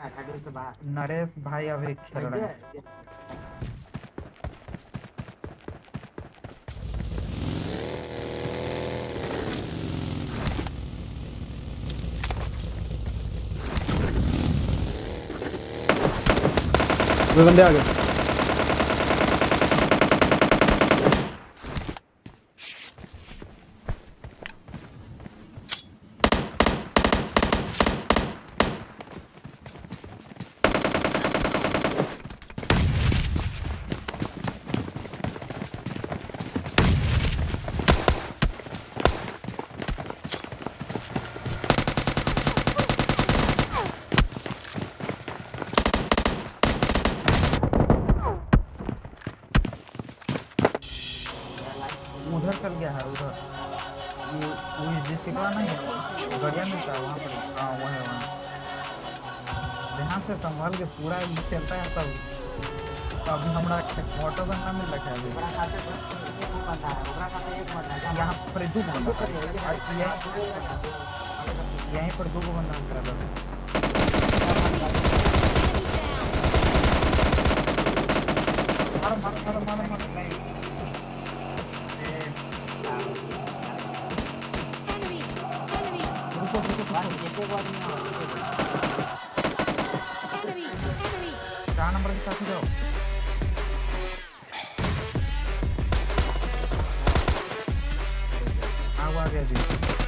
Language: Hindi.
नरेश भाई अभी खेल रहे हैं। बंदे आ गए। उधर चल गया है उधर। ये वो जिसके पास नहीं है बढ़िया मिलता है वहाँ पर। हाँ वहाँ है वहाँ। ध्यान से संभाल के पूरा चलता है तब अभी हमारा ऑटो बनना मिल रखा है अभी यहाँ पर दो बंदा। यहीं यहीं पर दो बंदा खड़ा है Barretinha pegou a minha. Tá na brasa rapidão. Água.